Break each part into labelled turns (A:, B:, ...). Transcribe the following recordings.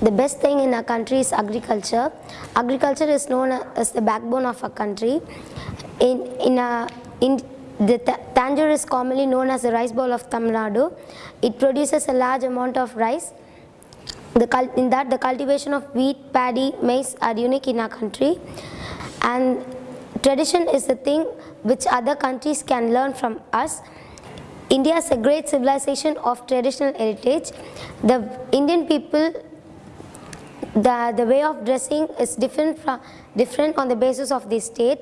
A: The best thing in our country is agriculture. Agriculture is known as the backbone of our country. In, in, a, in the Ta- Tanjore is commonly known as the rice bowl of Tamil Nadu. It produces a large amount of rice. The in that, the cultivation of wheat, paddy, maize are unique in our country. And tradition is the thing which other countries can learn from us. India is a great civilization of traditional heritage. The Indian people the, the way of dressing is different from different on the basis of the state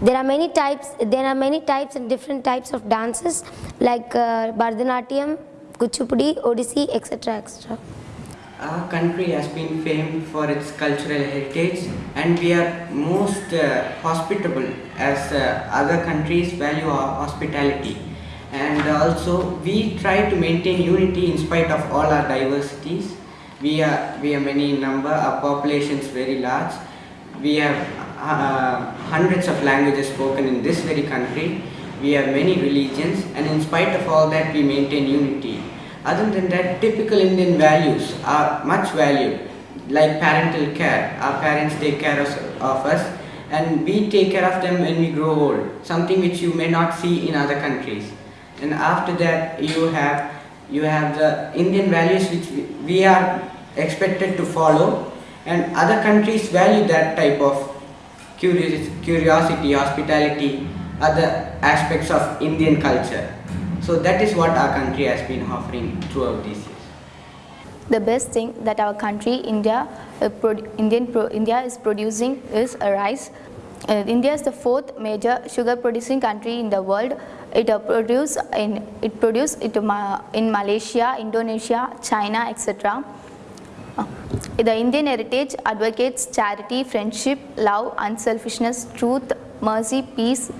A: there are many types there are many types and different types of dances like uh, bharatanatyam kuchipudi odissi etc etc
B: Our country has been famed for its cultural heritage and we are most uh, hospitable as uh, other countries value our hospitality. And also we try to maintain unity in spite of all our diversities. We are, we are many in number, our population is very large. We have uh, hundreds of languages spoken in this very country. We have many religions and in spite of all that we maintain unity. Other than that, typical Indian values are much valued, like parental care. Our parents take care of, of us and we take care of them when we grow old, something which you may not see in other countries. And after that, you have, you have the Indian values which we, we are expected to follow and other countries value that type of curiosity, hospitality, other aspects of Indian culture. So that is what our country has been offering throughout these years.
C: The best thing that our country, India, uh, Indian India is producing is rice. Uh, India is the fourth major sugar producing country in the world. It uh, produce in it produce it in Malaysia, Indonesia, China, etc. The Indian heritage advocates charity, friendship, love, unselfishness, truth, mercy, peace,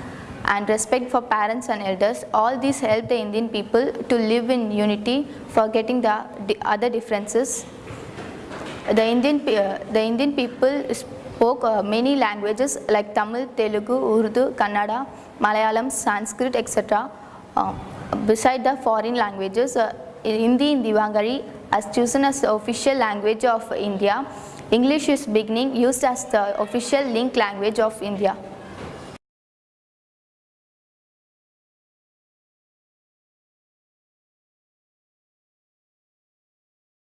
C: and respect for parents and elders. All these help the Indian people to live in unity, forgetting the other differences. The Indian, uh, the Indian people spoke uh, many languages like Tamil, Telugu, Urdu, Kannada, Malayalam, Sanskrit, etc. Uh, beside the foreign languages, uh, Hindi in Devanagari as chosen as the official language of India. English is beginning used as the official link language of India.